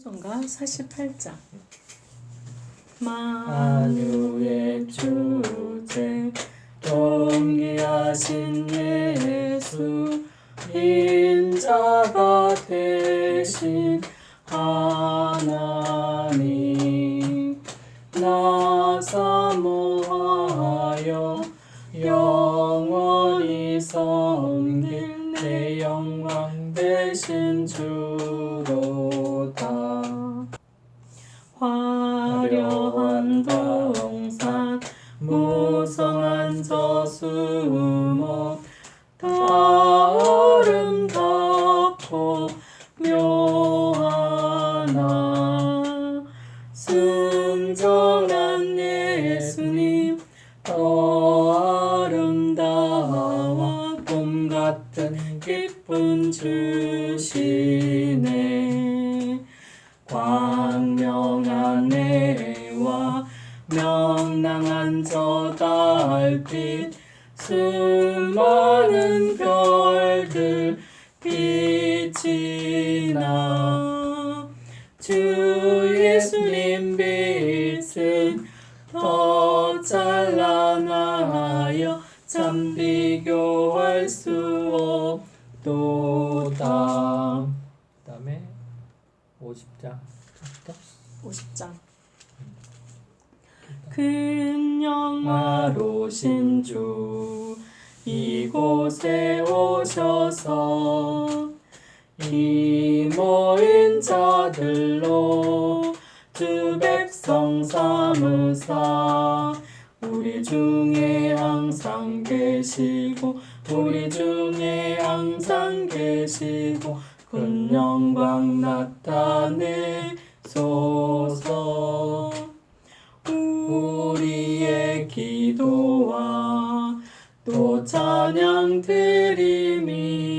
전가 48장 만유의 주제 동기하신 예수 인자가 되신 하나님 나 사모하여 영원히 섬길 내 영광 되신 주 저 나주 예수님 빛은 더 찬란하여 참 비교할 수 없도다. 그 다음에 50장 50장. 큰 영화로 신 주 이곳에 오셔서 이 모인 자들로 주 백성 삼으사 우리 중에 항상 계시고 우리 중에 항상 계시고 큰 영광 나타내소서. 우리의 기도와 또 찬양 드림이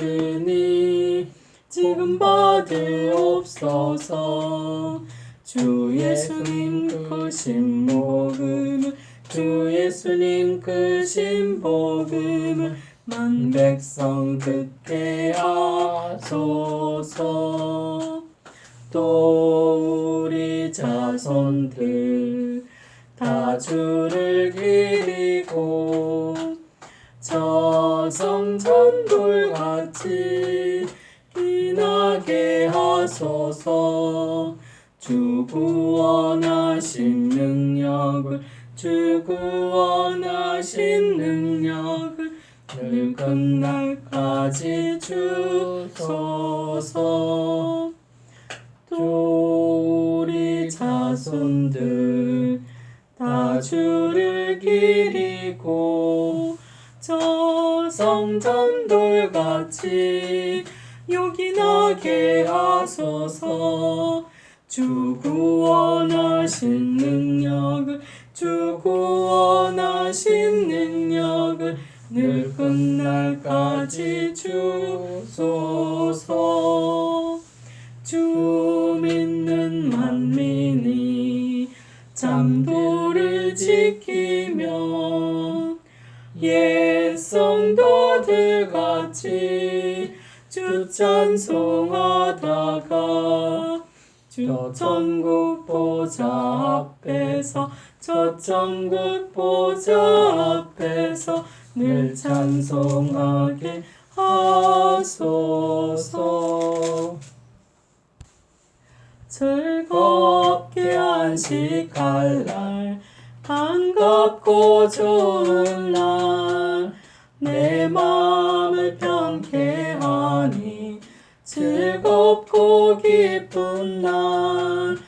같으니 지금 받으옵소서 주 예수님 크신 복음을 주 예수님 크신 복음을 만 백성 듣게 하소서. 또 우리 자손들 다 주를 기 하소서. 주 구원하신 능력을 주 구원하신 능력을 늘 끝날까지 주소서. 또 우리 자손들 다 주를 기리고 저 성전돌같이 요긴하게 하소서. 주 구원하신 능력을 주 구원하신 능력을 늘 끝날까지 주소서. 주 믿는 만민이 잠도를 지키며 옛 성도들 같이 주 찬송하다가 저 천국 보좌 앞에서 저 천국 보좌 앞에서 늘 찬송하게 하소서. 즐겁게 안식할 날 반갑고 좋은 날 내 마음을 평케 하니 즐겁고 기쁜 날.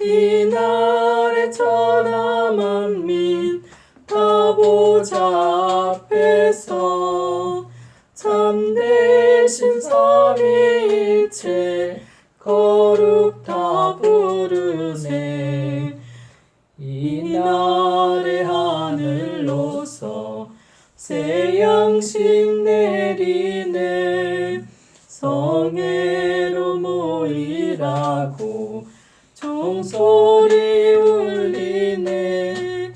이날의 천하 만민 다 보좌 앞에서 참되신 삼위일체 거룩 다 부르네. 이날의 새 양식 내리네. 성회로 모이라고 종소리 울리네.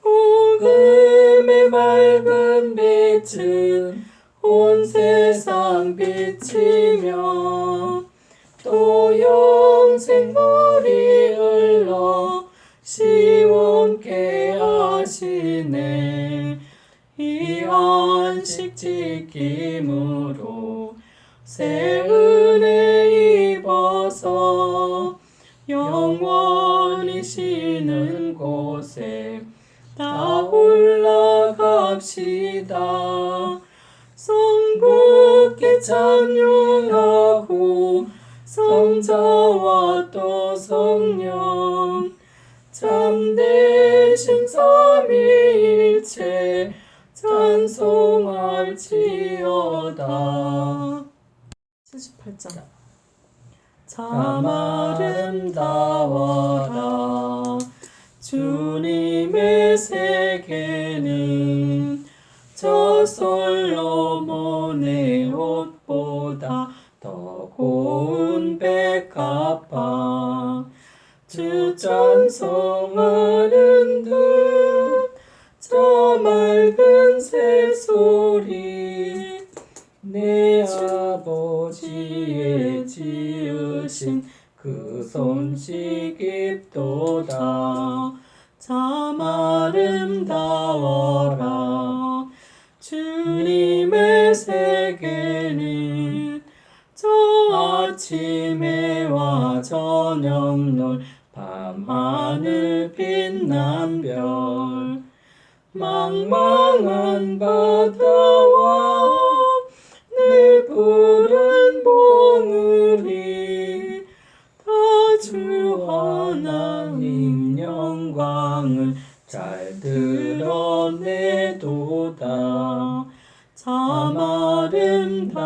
복음의 맑은 빛은 온 세상 비치며 또 영생물이 흘러 시원케 하시네 지킴으로 새 은혜 입어서 영원히 쉬는 곳에 다 올라갑시다. 성부께 찬양하고 성자와 또 성령 참되신 삼위일체 찬송할지어다. 78장. 참 아름다워라. 주님의 세계는 저 솔로몬의 옷보다 더 고운 백합화. 주 찬송하는 듯저 맑은 새소리 내 아버지의 지으신 그 손씨 깊도다. 참 아름다워라. 주님의 세계는 저 아침에와 저녁놀 밤하늘 빛난 별 망망한 바다와 늘 푸른 봉우리 다 주 하나님 영광을 잘 드러내도다. 참 아름다워라.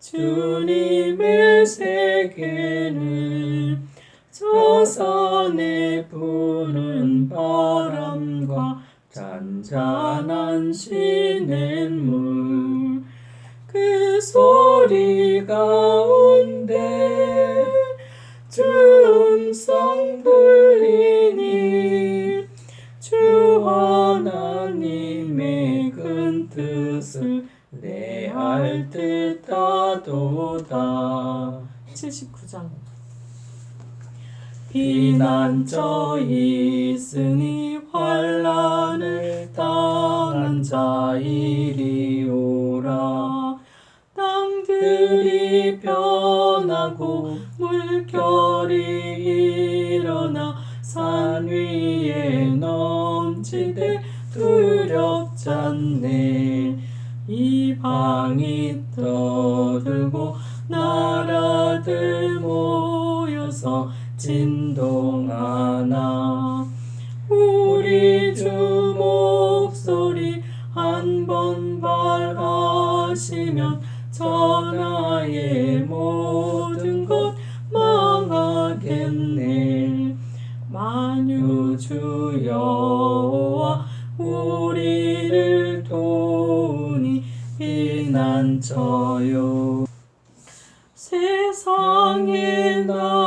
주님의 세계는 저 산에 부는 바람과 잔잔한 시냇물. 그 소리 가운데 주 음성 비난저 있으니 환란을 당한 자 이리 오라. 땅들이 변하고 물결이 일어나 산 위에 넘치되 두렵잖네. 이방이 떠들고 나라들 모여서 진 동하나 우리 주 목소리 한 번 발하시면 전하의 모든 것 망하겠네. 만유 주 여호와 우리를 도우니 피난처요. 세상의 난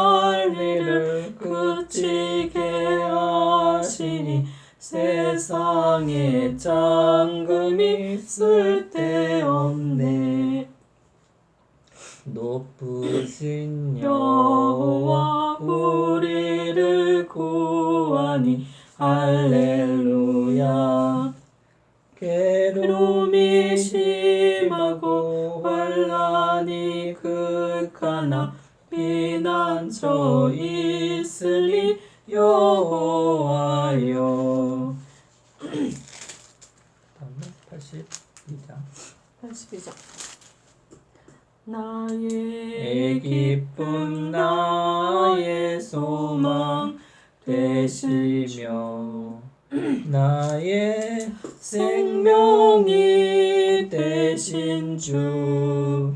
세상에 짱금이 쓸데없네. 높으신 여호와 우리를 구하니 할렐루야. 괴로움이 심하고 환란이 극하나 피난처 있으리 여호와여 다음에 82장 82장 나의 기쁨 나의 소망 되시며 나의 생명이 되신 주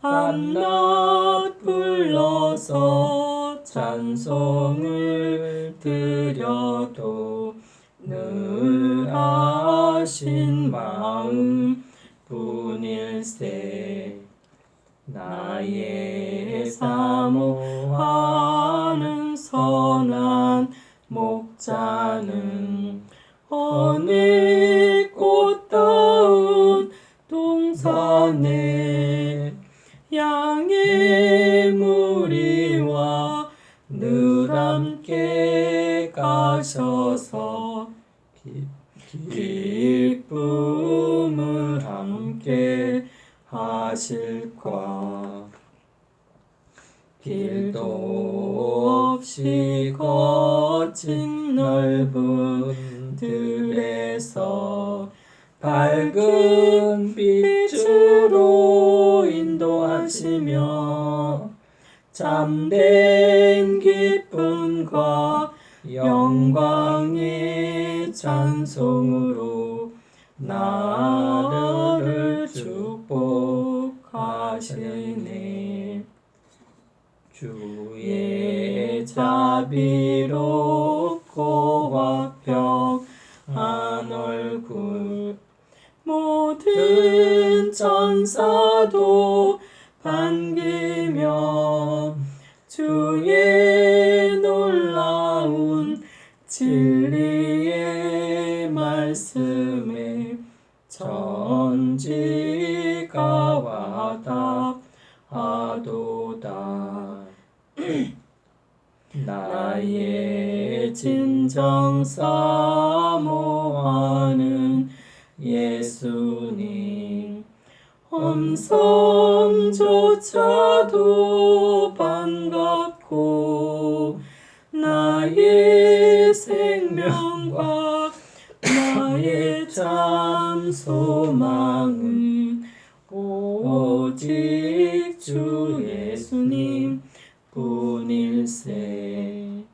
밤낮 불러서 찬송을 드려도 늘 아신 마음 뿐일세 나의 사모 거친 넓은 들에서 밝은 빛으로 인도하시며 참된 기쁨과 영광의 찬송으로 나를 축복하시네. 주의 자비롭 천사도 반기며 주의 놀라운 진리의 말씀에 전지가 와닿아도다. 나의 진정 사모하는 예수님 음성조차도 반갑고 나의 생명과 나의 참 소망은 오직 주 예수님 뿐일세.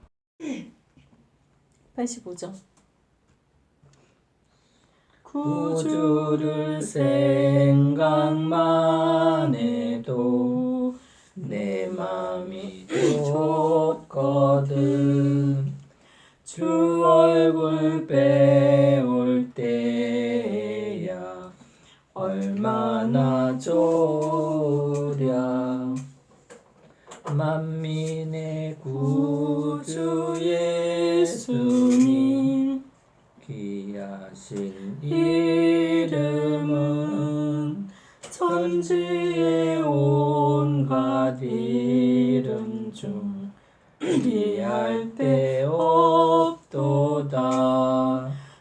85점 구주를 생각만 해도 내 맘이 좋거든. 주 얼굴 배울 때야 얼마나 좋랴. 만민의 구주 예수님. 귀 하신 이름은 천지의 온갖 이름 중 비할 데 없도다.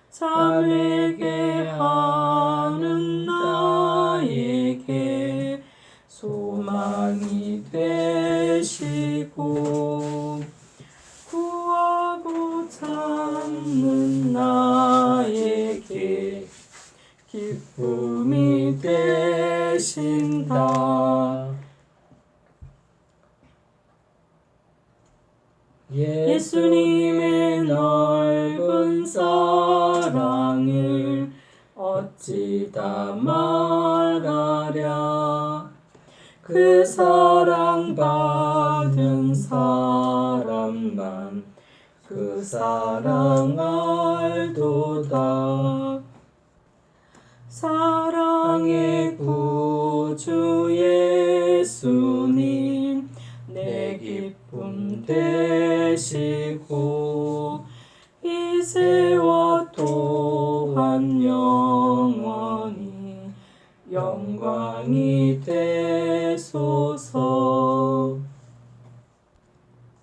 자에게 하는 나에게 소망이 되시고 되신다. 예수님의 넓은 사랑을 어찌 다 말하랴 그 사랑 받은 사람만 그 사랑 알도다 사랑의 구주 예수님 내 기쁨 되시고 이제와 또한 영원히 영광이 되소서.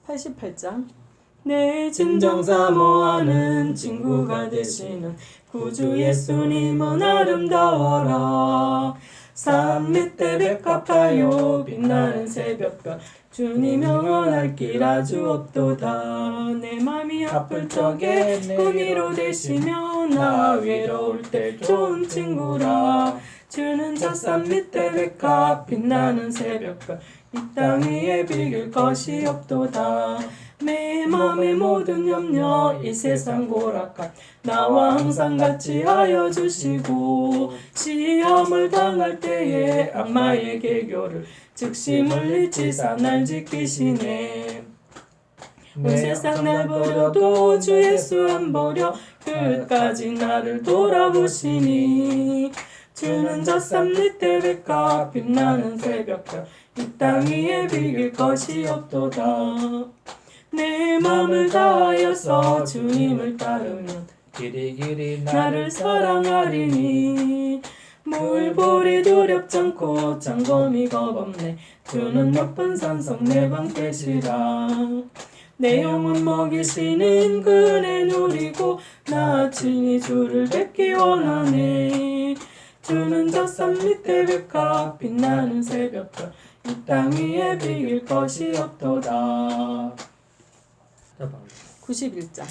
88장 내 진정 사모하는 친구가 되시는 구주 예수님은 아름다워라. 산 밑에 백합하여 빛나는 새벽별 주님 영원할 길 아주 없도다. 내 맘이 아플 적에 군이로 되시며 나 외로울 때 좋은 친구라. 주는 저산 밑에 백합 빛나는 새벽별 이땅 위에 비길 것이 없도다 내 맘의 모든 염려 이 세상 고락한 나와 항상 같이 하여 주시고 시험을 당할 때에 악마의 개교를 즉시 물리치사 날 지키시네. 온 세상 날 버려도 주 예수 안 버려 끝까지 나를 돌아보시니 주는 저산 밑에 백합 빛나는 새벽별 이 땅 위에 비길 것이 없도다 내 맘을 다하여서 주님을 따르면 길이 길이 나를 사랑하리니. 물보리 두렵지 않고 장검이 겁없네. 주는 높은 산성 내방 되시라. 내 영혼 먹이시는 그네 누리고 나 친히 주를 뵙기 원하네 주는 저산 밑에 백합 빛나는 새벽별 이 땅 위에 비길 것이 없도다. 91장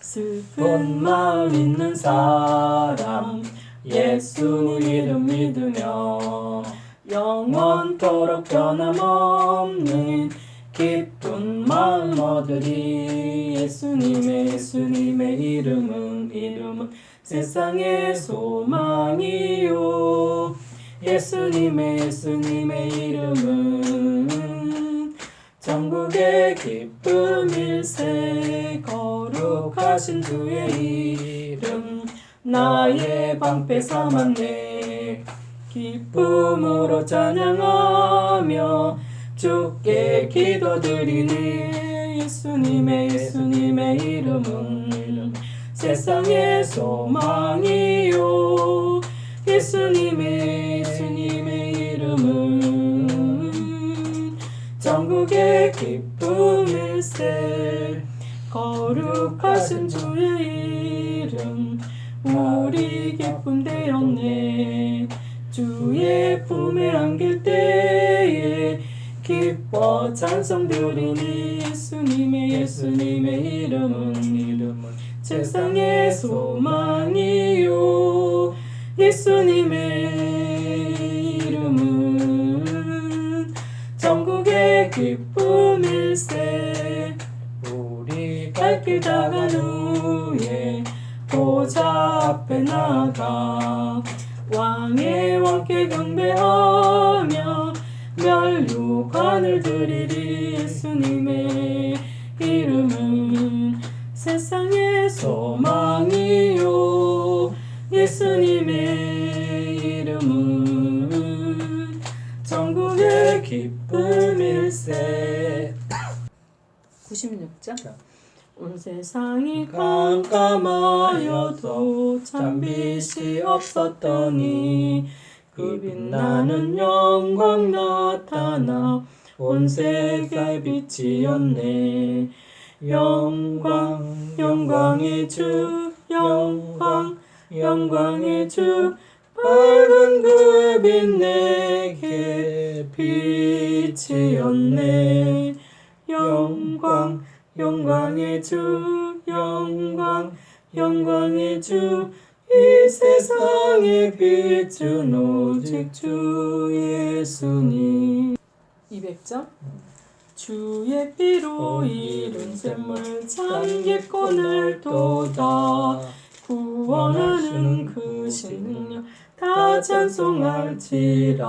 슬픈 마음 있는 사람 예수 이름 믿으며 영원토록 변함없는 기쁜 마음 얻으리. 예수님의 예수님의 이름은 이름은 세상의 소망이요. 예수님의 예수님의 이름은 전국의 기쁨일세 거룩하신 주의 이름 나의 방패 삼았네. 기쁨으로 찬양하며 주께 기도드리네 예수님의 예수님의 이름은 세상의 소망이요. 예수님의 전국의 기쁨일세. 거룩하신 주의 이름 우리 기쁨 되었네. 주의 품에 안길 때에 기뻐 찬송 드리니 예수님의 예수님의 이름은 이름은 세상의 소망이요. 예수님의 기쁨일세 우리 발길 다간 후에 보좌 앞에 나가 왕의 왕께 경배하며 멸류관을 드리리 예수님의 이름은 세상의 소망이요. 예수님의 이름은 전국의 기쁨 96장 자. 온 세상이 깜깜하여도 참 빛이 없었더니 그 빛나는 영광 나타나 온 세계 빛이었네. 영광 영광의 주 영광 영광의 주 밝은 그 빛 내게 빛이었네 영광 영광의 주 영광 영광의 주 이 세상의 빛은 오직 주 예수님. 200점? 주의 피로 이룬 샘물 참기권을 도다. 구원하는 그 신능력 다 찬송할지라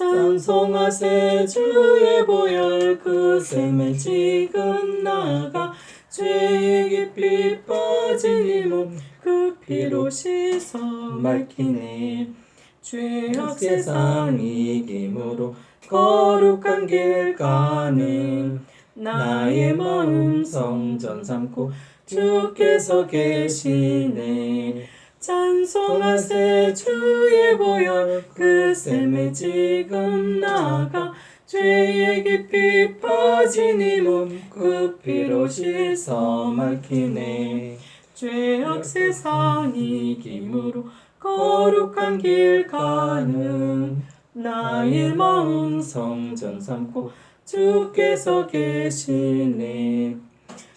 찬송하세 주의 보혈 그 샘에 지금 나가 죄의 깊이 빠진 이몸그 피로 씻어 맑히네. 죄악 세상 이김으로 거룩한 길 가는 나의 마음 성전 삼고 주께서 계시네 찬송하세 주의 보혈. 그 샘에 지금 나가 죄의 깊이 빠진 이몸그 피로 씻어 맑히네. 죄악 세상 이김으로 거룩한 길 가는 나의 마음 성전 삼고 주께서 계시네.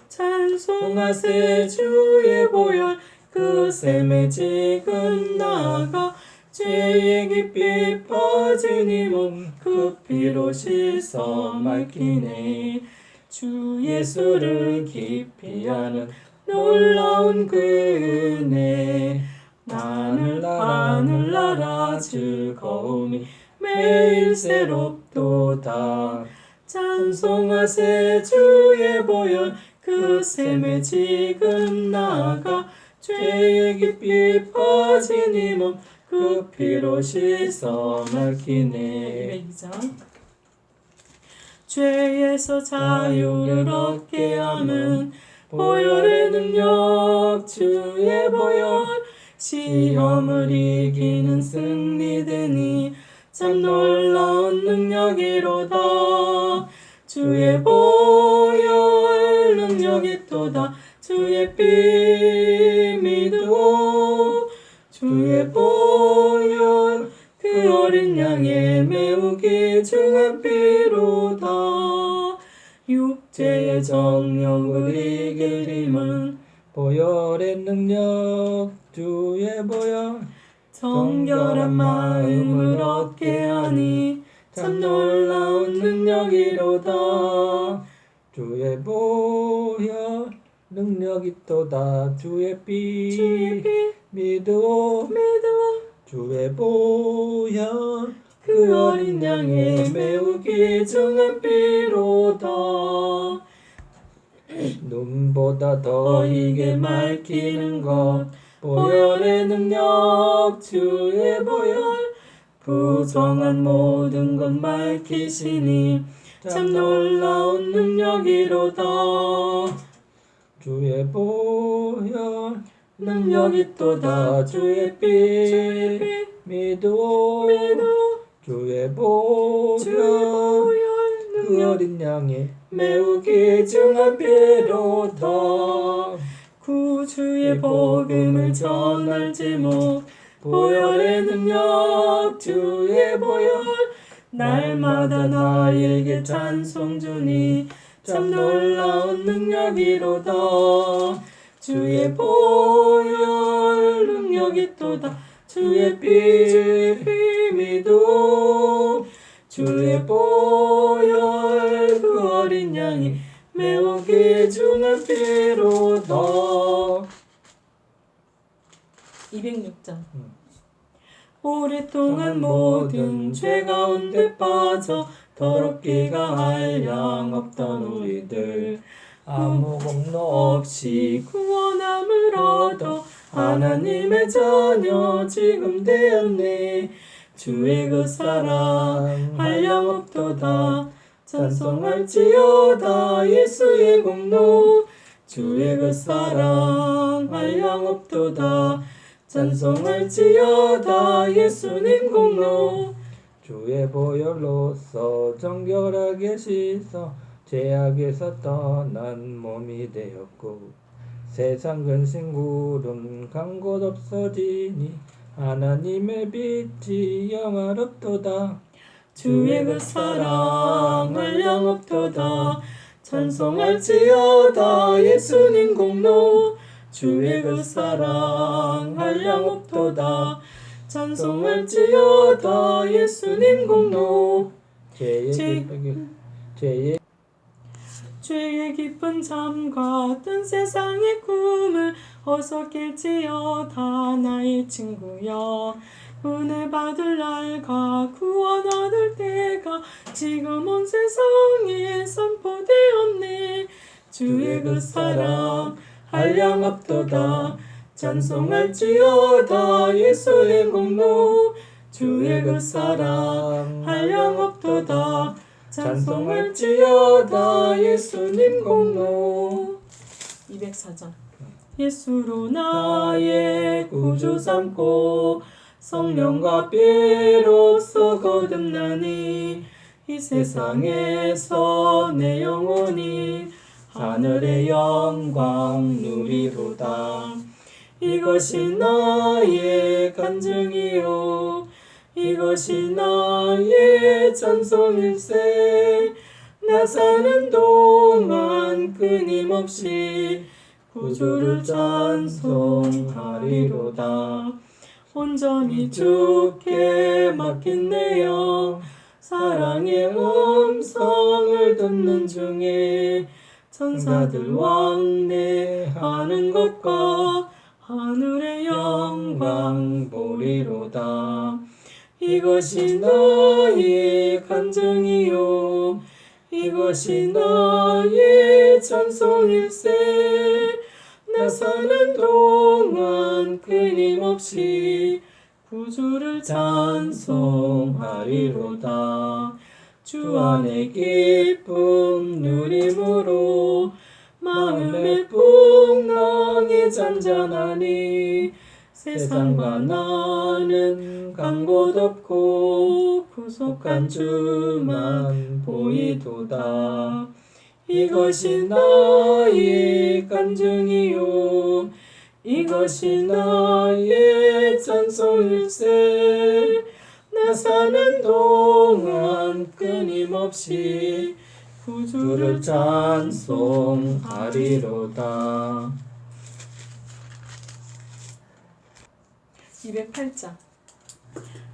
찬송하세 주의 보혈 그 샘에 지금 나가 죄의 깊이 빠진 이몸그 피로 씻어 맑히네. 주 예수를 깊이 아는 놀라운 그 은혜 나늘 하늘나라 즐거움이 매일 새롭도다. 찬송하세 주의 보혈. 그 샘에 지금 나가 죄의 깊이 빠진 이몸 그 피로 씻어 맑히네. 죄에서 자유를 얻게 하는 보혈의 능력 주의 보혈. 시험을 이기는 승리되니 참 놀라운 능력이로다. 주의 보혈 능력이 또다 주의 피 믿어 주의 보혈 그 어린 양의 매우 귀중한 피로다. 육체의 정욕을 이길 힘은 보혈의 능력 주의 보혈. 정결한 마음을 얻게 하니 참 놀라운 능력이로다. 주의 보혈 능력이 또다. 주의 피. 주의 피. 믿어. 믿어. 주의 보혈. 그 어린 양의 매우 귀중한 피로다. 눈보다 더 너에게 밝히는 것. 보혈의 능력 주의 보혈. 부정한 모든 것 밝히시니 참 놀라운 능력이로다 주의 보혈 능력이 또다. 주의 피 믿어. 주의 보혈. 그 어린 양의 매우 귀중한 피로다 구주의 복음을 전할 제목 보혈의 능력 주의 보혈. 날마다 나에게 찬송 주니 참 놀라운 능력이로다. 주의 보혈 능력이 또다. 주의 피 믿어 주의 보혈 그 어린 양이 매우 귀중한 피로다. 206장. 오랫동안 모든 죄 가운데 빠져 더럽기가 한량 없던 우리들. 아무 공로 없이 구원함을 얻어 하나님의 자녀 지금 되었네. 주의 그 사랑 한량 없도다. 찬송할지어다. 예수의 공로. 주의 그 사랑 한량 없도다. 찬송할지어다. 예수님 공로 주의 보혈로서 정결하게 씻어 죄악에서 떠난 몸이 되었고 세상 근심 구름 간곳 없어지니 하나님의 빛이 영화롭도다. 주의 그 사랑 한량 없도다. 찬송할지어다. 예수님 공로. 주의 그 사랑 한량 없도다 찬송할지어다 예수님 공로. 죄의 죄- 기쁘게 죄의 죄의 깊은 잠과 뜬 세상의 꿈을 어서 깰지어다 나의 친구여. 은혜 받을 날과 구원 얻을 때가 지금 온 세상에 선포되었네. 주의 그 사랑 한량 없도다 찬송할지어다 예수의 공로. 주의 그 사랑 한량 없도다. 찬송할지어다 예수님 공로. 204장 예수로 나의 구주 삼고 성령과 피로써 거듭나니 이 세상에서 내 영혼이 하늘의 영광 누리로다 이것이 나의 간증이요. 이것이 나의 찬송일세. 나 사는 동안 끊임없이 구주를 찬송하리로다. 온전히 주께 맡긴 내영 사랑의 음성을 듣는 중에 천사들 왕래하는 것과 하늘의 영광 보리로다. 이것이 나의 간증이요. 이것이 나의 찬송일세. 나 사는 동안 끊임없이 구주를 찬송하리로다. 주 안에 기쁨 누림으로 마음의 풍랑이 잔잔하니 세상과 나는 간곳 없고 구속한 주만 보이도다. 이것이 나의 간증이요. 이것이 나의 찬송일세. 나 사는 동안 끊임없이 구주를 찬송하리로다. 208장.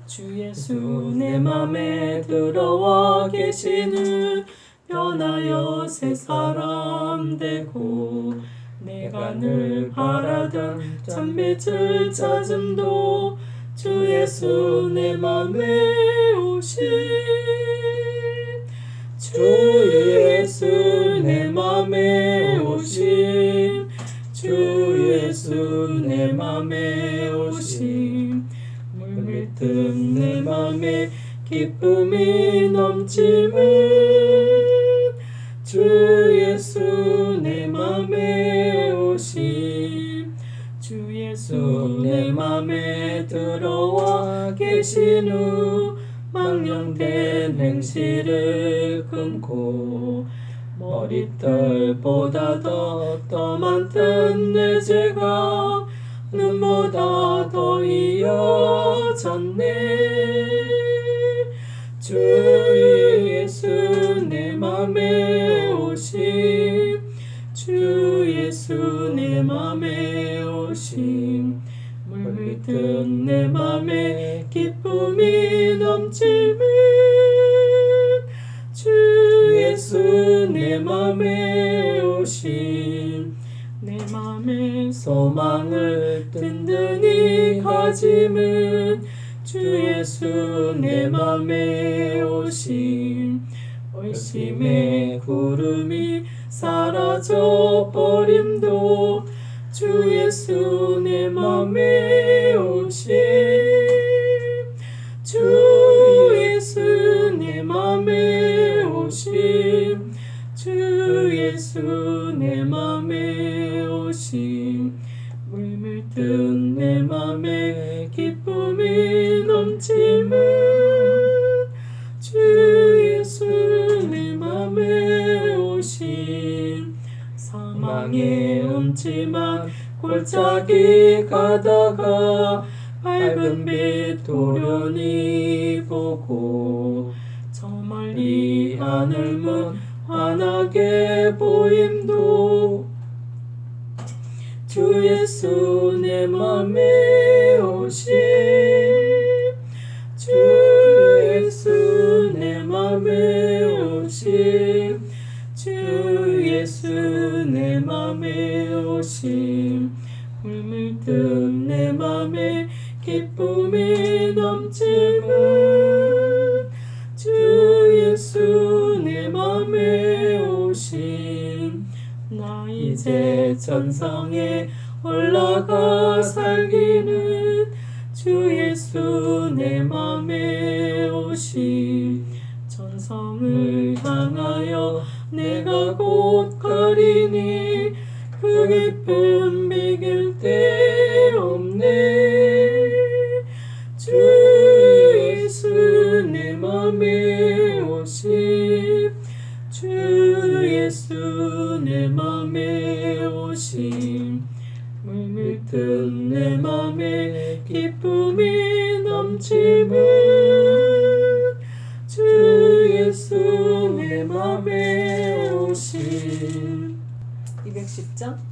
주 예수 내 맘에 들어와 계시는 변하여 새 사람 되고 내가 늘 바라던 참빛을 찾음도 주 예수 내 맘에 오신 주 예수 내 맘에 오신 주 예수 내 맘에 오신 물밀듯 내 맘에 기쁨이 넘치는 주 예수 내 맘에 오신 주 예수 내 맘에 들어와 계신 후 망령된 행실을 끊고 머리털보다 더, 더 많던 내 죄가 눈보다 더 이어졌네. 주 예수 내 맘에 오심 주 예수 내 맘에 오심 물밀듯 내 맘에 기쁨이 넘치 내 맘에 오심 내 맘에 소망을 든든히 가짐은 주 예수 내 맘에 오심 의심의 구름이 사라져 버림도 주 예수 내 맘에 오심 사망의 음침한 골짜기 가다가 밝은 빛 도련히 보고 저 멀리 하늘문 환하게 보임도 주 예수 내 맘에 오심 오심 물밀듯 내 맘에 기쁨이 넘치는 주 예수 내 맘에 오심 나 이제 천성에 올라가 살기는 주 예수 내 맘에 오심 천성을 향하여 내가 곧 가리니 그 기쁨 비길 데 없네. 주 예수 내 맘에 오심 주 예수 내 맘에 오심. 물밀듯 내 맘에 기쁨이 넘치는 주 예수 내 맘에 오심. 210장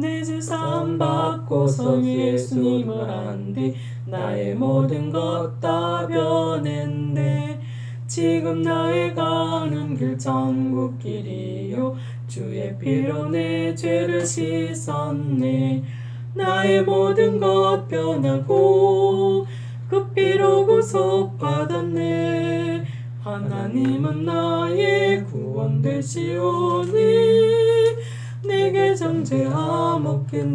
내 주 삼 받고서 예수님을 안뒤 나의 모든 것 다 변했네. 지금 나의 가는 길 천국 길이요. 주의 피로 내 죄를 씻었네. 나의 모든 것 변하고 그 피로 구속받았네. 하나님은 나의 구원 되시오니 내게 정죄함없겠네.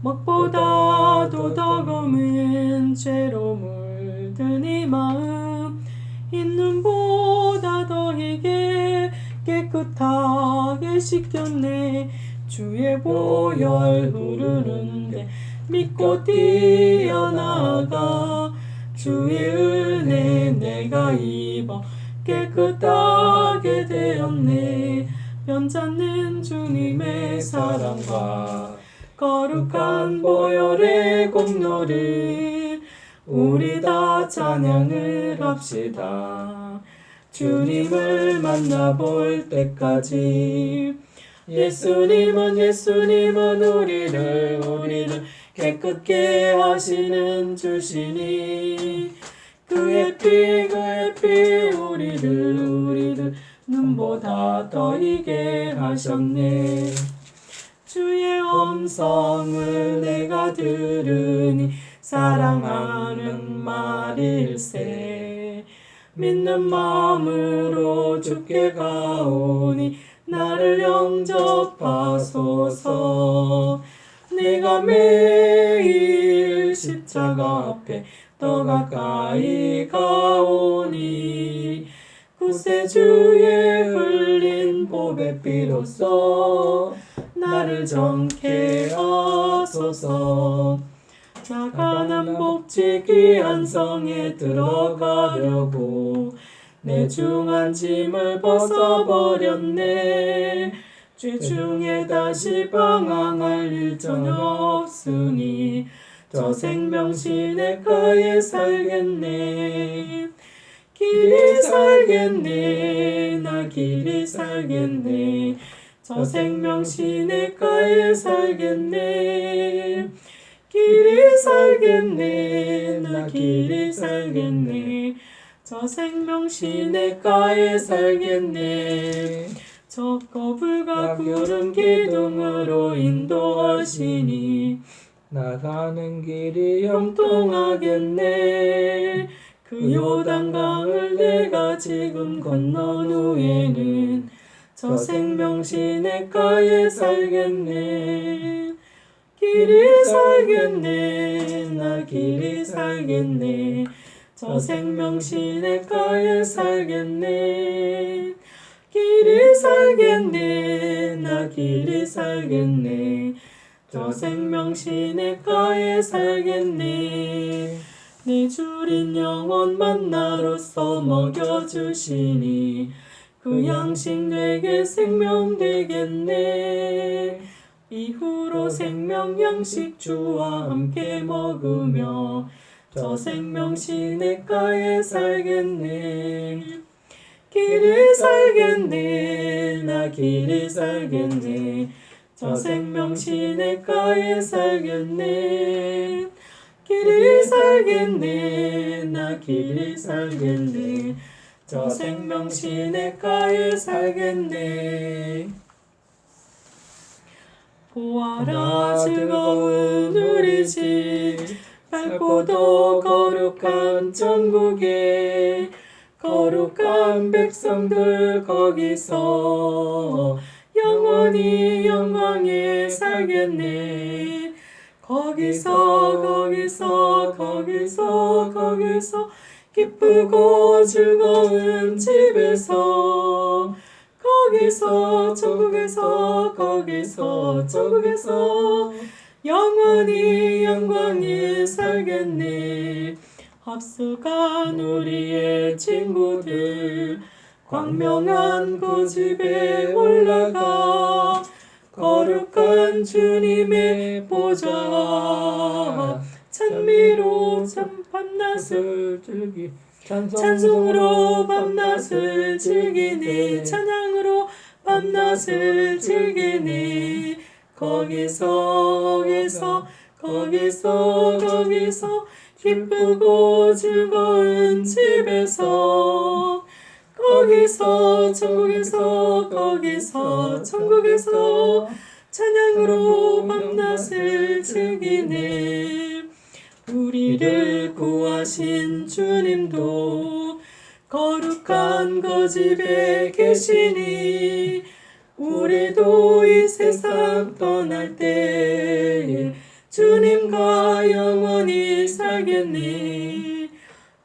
먹보다도 더 검은 죄로 물든 이 마음. 있는보다 더 희게 깨끗하게 씻겼네. 주의 보혈 흐르는데 믿고 뛰어나가. 주의 은혜 내가 입어 깨끗하게 되었네 변찮는 주님의 사랑과 거룩한 보혈의 공로를 우리 다 찬양을 합시다. 주님을 만나볼 때까지 예수님은 예수님은 우리를 우리를 깨끗게 하시는 주시니 그의 피 그의 피 우리를 우리를 눈보다 더 이게 하셨네. 주의 음성을 내가 들으니 사랑하는 말일세. 믿는 마음으로 주께 가오니 나를 영접하소서. 내가 매일 십자가 앞에 더 가까이 가오니 구세주의 흘린 보배 피로써 나를 정케 하소서. 나가는 복지 귀한 성에 들어가려고 내 중한 짐을 벗어버렸네. 죄 중에 다시 방황할 일 전혀 없으니 저 생명시내가에 살겠네 길이 살겠네 나 길이 살겠네. 저 생명 시내가에 살겠네. 길이 살겠네. 나 길이 살겠네. 저 생명 시내가에 살겠네. 저 거불과 구름 기둥으로 인도하시니 나 가는 길이 형통하겠네 그 요단강을 내가 지금 건넌 후에는 저 생명시내가에 살겠네. 길이 살겠네. 나 길이 살겠네. 저 생명시내가에 살겠네. 길이 살겠네. 나 길이 살겠네. 저 생명시내가에 살겠네 내 주린 영혼 만나로서 먹여 주시니 그 양식 내게 생명 되겠네. 이후로 생명 양식 주와 함께 먹으며 저 생명 시내가에 살겠네. 길이 살겠네. 나 길이 살겠네. 저 생명 시내가에 살겠네 길이 살겠네 나 길이 살겠네 저 생명 시내가에 살겠네 보아라 즐거운 우리 집 밝고도 거룩한 천국에 거룩한 백성들 거기서 영원히 영광에 살겠네 거기서 거기서 거기서 거기서 기쁘고 즐거운 집에서 거기서 천국에서 거기서 천국에서 영원히 영광에 살겠네. 합숙한 우리의 친구들 광명한 그 집에 올라가 거룩한 주님의 보좌. 찬미로 참 밤낮을 즐기 찬송으로 밤낮을 즐기네 찬양으로 밤낮을 즐기네 거기서 거기서 거기서 거기서 기쁘고 즐거운 집에서 거기서 천국에서 거기서 천국에서 찬양으로 밤낮을 즐기네. 우리를 구하신 주님도 거룩한 그 집에 계시니 우리도 이 세상 떠날 때 주님과 영원히 살겠니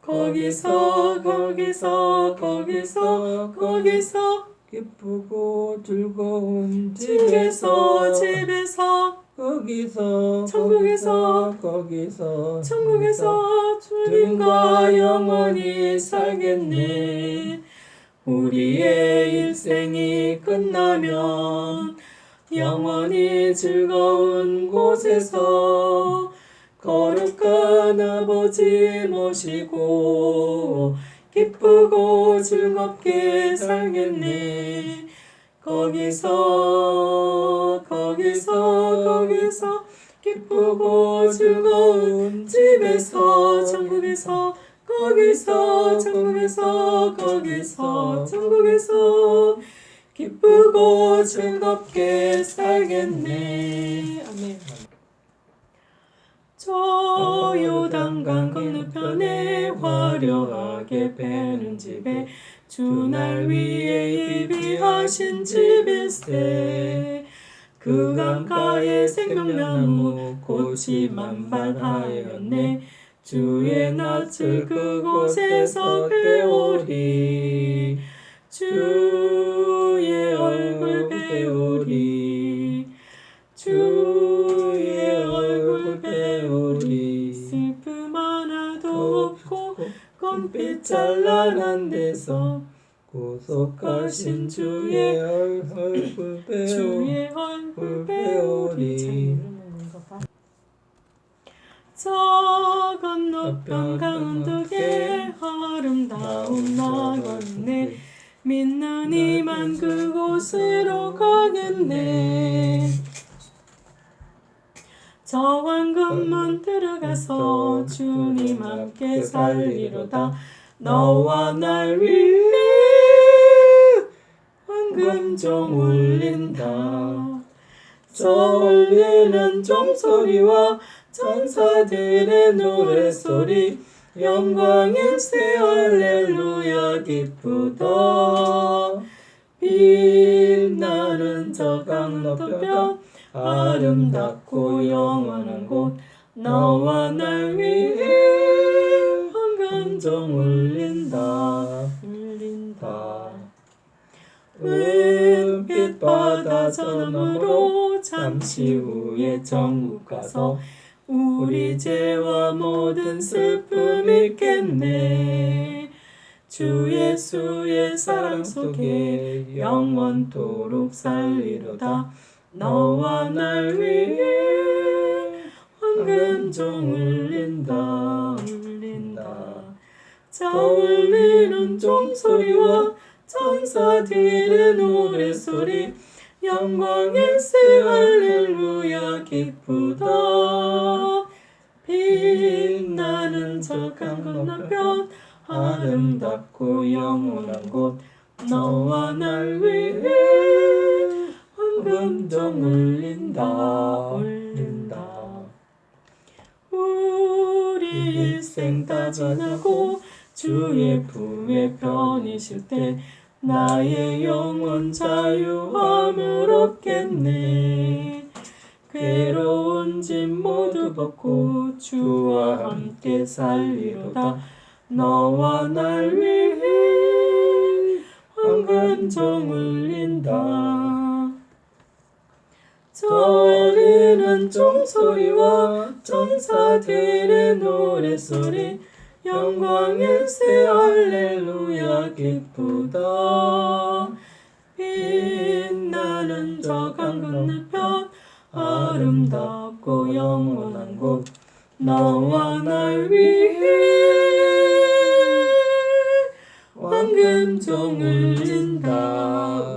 거기서 거기서 거기서 거기서 기쁘고 즐거운 집에서 집에서 거기서 천국에서 거기서 천국에서 주님과 영원히 살겠네. 우리의 일생이 끝나면 영원히 즐거운 곳에서 거룩한 아버지 모시고 기쁘고 즐겁게 살겠네. 거기서 거기서 거기서 기쁘고 즐거운 집에서 천국에서 거기서 천국에서 거기서 천국에서 기쁘고 즐겁게 살겠네. 아멘. 저 요단강 건너편에 화려하게 배는 집에 주 날 위에 예비하신 집일세. 그 강가에 생명나무 꽃이 만발하였네. 주의 낯을 그곳에서 배우리. 주 검빛 찬란한 데서 구속하신 주의 얼굴 배우 주의 얼굴 배우리. 저 건너편 강둑에 아름다운 나갔네. 믿는 이만 그곳으로 가겠네 저 황금문 들어가서 주님 함께 살리로다. 너와 날 위해 황금종 울린다. 저 울리는 종소리와 천사들의 노래소리 영광일세 할렐루야 기쁘다. 빛나는 저 강너편 아름답고 영원한 곳. 너와 날 위해 황금종 울린다. 울린다. 은빛 바다 저너머로 잠시 후에 정국 가서 우리 죄와 모든 슬픔 잊겠네. 주 예수의 사랑 속에 영원토록 살리로다 너와 날 위해 황금종 울린다 울린다. 저 울리는 종소리와 천사들의 노래소리 영광일세 할렐루야 기쁘다. 빛나는 저 강 건너편 아름답고 영원한 곳 너와 날 위해 황 금종 울린다. 울린다. 우리 일생 다 지나고 주의 품에 편이실 때 나의 영혼 자유함을 얻겠네. 괴로운 짐 모두 벗고 주와 함께 살리로다. 너와 날 위해 황금종 울린다 저 울리는 종소리와 천사들의 노래소리 영광일세 할렐루야 기쁘다. 빛나는 저 강 건너편 아름답고 영원한 곳 너와 날 위해 황금종 울린다 울린다